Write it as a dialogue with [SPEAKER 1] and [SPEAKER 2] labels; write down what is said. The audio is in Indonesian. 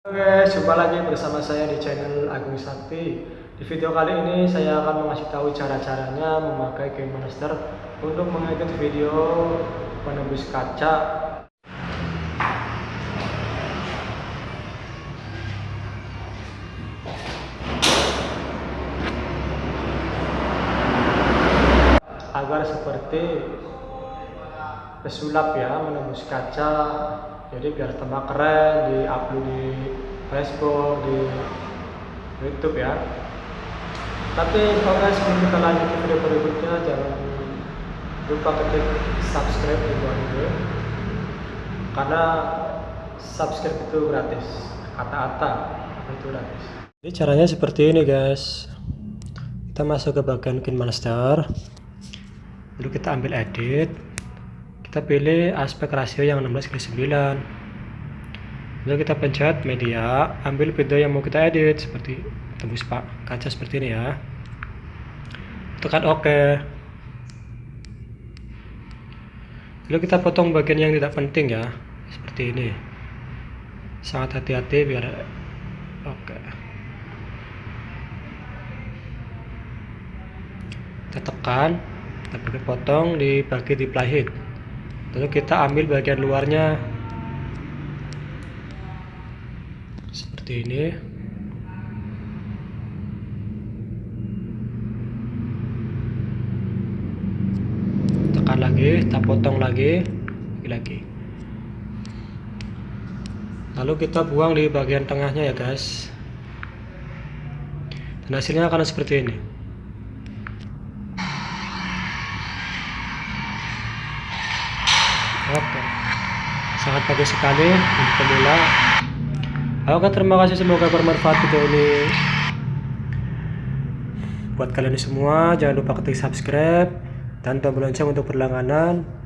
[SPEAKER 1] Oke, jumpa lagi bersama saya di channel Agung Sakti. Di video kali ini saya akan mengasih tahu cara-caranya memakai Game Monster untuk mengedit video penembus kaca. Agar seperti pesulap ya menembus kaca jadi biar tambah keren di upload di Facebook di YouTube ya. Tapi oke sebelum kita lanjut ke video berikutnya jangan lupa klik subscribe di bawah ini karena subscribe itu gratis. Kata-kata itu gratis. Jadi caranya seperti ini guys. Kita masuk ke bagian KineMaster lalu kita ambil edit kita pilih aspek rasio yang 16 kali 9 lalu kita pencet media ambil video yang mau kita edit seperti tembus pak kaca seperti ini ya. Tekan ok. Lalu kita potong bagian yang tidak penting ya seperti ini. Sangat hati-hati biar oke kita tekan kita potong dibagi di playhead lalu kita ambil bagian luarnya. Seperti ini. Tekan lagi kita potong lagi lagi. Lalu kita buang di bagian tengahnya ya guys. Dan hasilnya akan seperti ini Oke. Sangat bagus sekali untuk pemula. Oke, terima kasih semoga bermanfaat video ini. Buat kalian semua, jangan lupa klik subscribe dan tombol lonceng untuk berlangganan